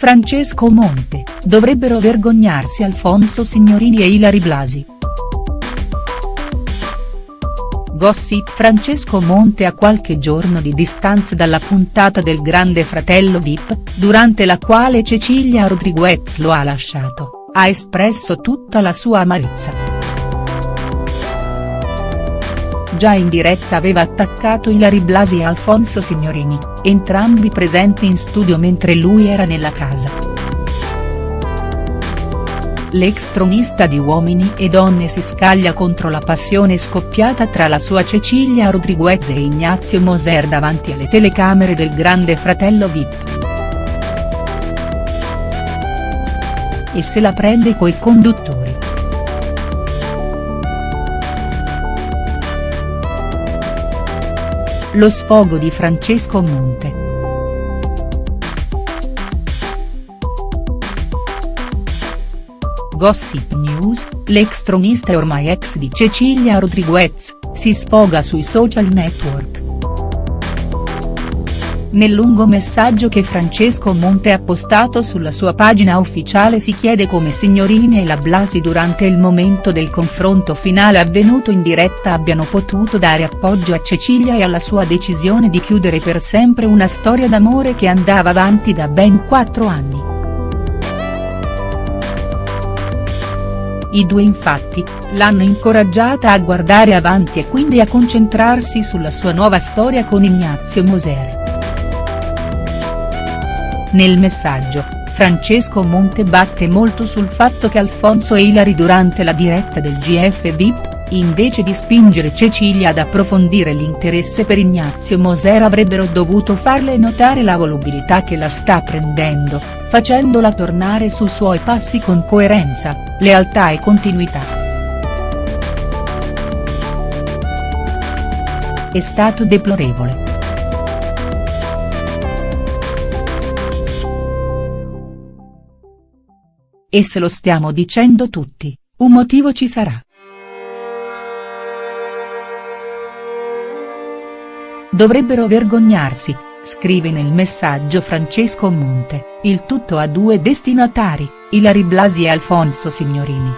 Francesco Monte, dovrebbero vergognarsi Alfonso Signorini e Ilari Blasi. Gossip Francesco Monte a qualche giorno di distanza dalla puntata del Grande Fratello Vip, durante la quale Cecilia Rodriguez lo ha lasciato, ha espresso tutta la sua amarezza già in diretta aveva attaccato Ilari Blasi e Alfonso Signorini, entrambi presenti in studio mentre lui era nella casa. L'ex tronista di Uomini e Donne si scaglia contro la passione scoppiata tra la sua Cecilia Rodriguez e Ignazio Moser davanti alle telecamere del grande fratello Vip. E se la prende coi conduttori. Lo sfogo di Francesco Monte. Gossip News, l'ex tronista e ormai ex di Cecilia Rodriguez, si sfoga sui social network. Nel lungo messaggio che Francesco Monte ha postato sulla sua pagina ufficiale si chiede come Signorini e la Blasi durante il momento del confronto finale avvenuto in diretta abbiano potuto dare appoggio a Cecilia e alla sua decisione di chiudere per sempre una storia d'amore che andava avanti da ben quattro anni. I due infatti, l'hanno incoraggiata a guardare avanti e quindi a concentrarsi sulla sua nuova storia con Ignazio Moser. Nel messaggio, Francesco Monte batte molto sul fatto che Alfonso e Ilari durante la diretta del GF VIP, invece di spingere Cecilia ad approfondire l'interesse per Ignazio Moser avrebbero dovuto farle notare la volubilità che la sta prendendo, facendola tornare sui suoi passi con coerenza, lealtà e continuità. È stato deplorevole. E se lo stiamo dicendo tutti, un motivo ci sarà. Dovrebbero vergognarsi, scrive nel messaggio Francesco Monte, il tutto a due destinatari, Ilari Blasi e Alfonso Signorini.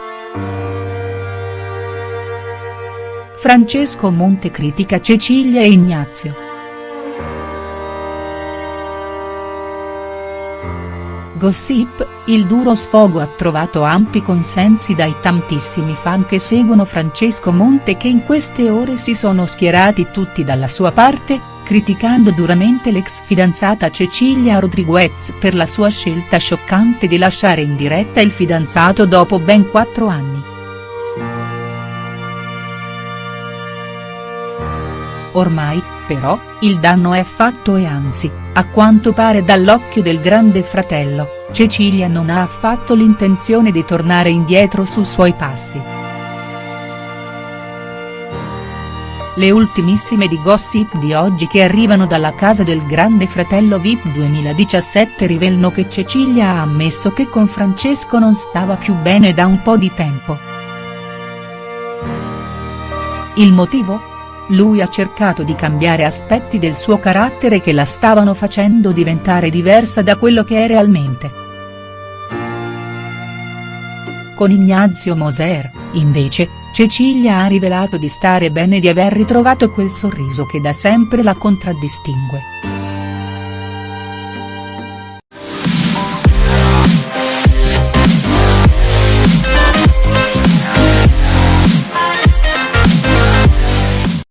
Francesco Monte critica Cecilia e Ignazio. Gossip, il duro sfogo ha trovato ampi consensi dai tantissimi fan che seguono Francesco Monte che in queste ore si sono schierati tutti dalla sua parte, criticando duramente l'ex fidanzata Cecilia Rodriguez per la sua scelta scioccante di lasciare in diretta il fidanzato dopo ben quattro anni. Ormai, però, il danno è fatto e anzi, a quanto pare dall'occhio del grande fratello, Cecilia non ha affatto l'intenzione di tornare indietro su suoi passi. Le ultimissime di gossip di oggi che arrivano dalla casa del grande fratello Vip 2017 rivelano che Cecilia ha ammesso che con Francesco non stava più bene da un po' di tempo. Il motivo? Lui ha cercato di cambiare aspetti del suo carattere che la stavano facendo diventare diversa da quello che è realmente. Con Ignazio Moser, invece, Cecilia ha rivelato di stare bene e di aver ritrovato quel sorriso che da sempre la contraddistingue.